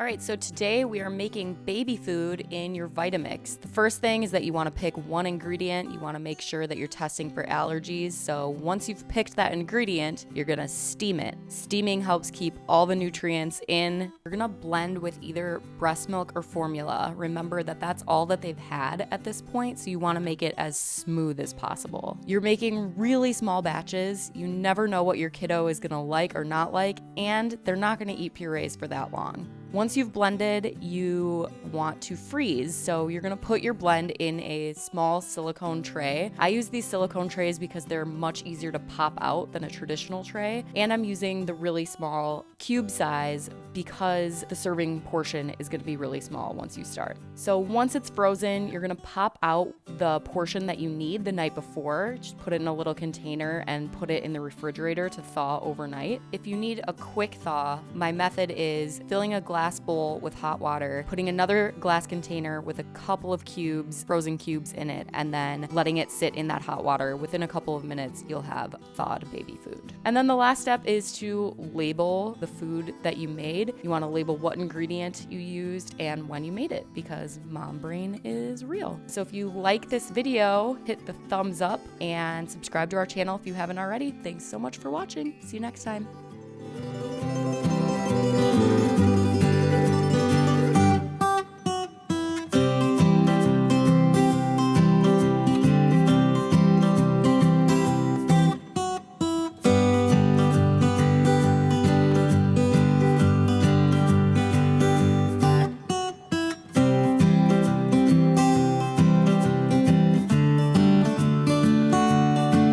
All right, so today we are making baby food in your Vitamix. The first thing is that you want to pick one ingredient. You want to make sure that you're testing for allergies. So once you've picked that ingredient, you're to steam it. Steaming helps keep all the nutrients in. You're to blend with either breast milk or formula. Remember that that's all that they've had at this point, so you want to make it as smooth as possible. You're making really small batches. You never know what your kiddo is to like or not like, and they're not to eat purees for that long. Once you've blended, you want to freeze. So you're gonna put your blend in a small silicone tray. I use these silicone trays because they're much easier to pop out than a traditional tray. And I'm using the really small cube size because the serving portion is gonna be really small once you start. So once it's frozen, you're gonna pop out the portion that you need the night before. Just put it in a little container and put it in the refrigerator to thaw overnight. If you need a quick thaw, my method is filling a glass glass bowl with hot water, putting another glass container with a couple of cubes, frozen cubes in it, and then letting it sit in that hot water. Within a couple of minutes, you'll have thawed baby food. And then the last step is to label the food that you made. You want to label what ingredient you used and when you made it because mom brain is real. So if you like this video, hit the thumbs up and subscribe to our channel if you haven't already. Thanks so much for watching. See you next time.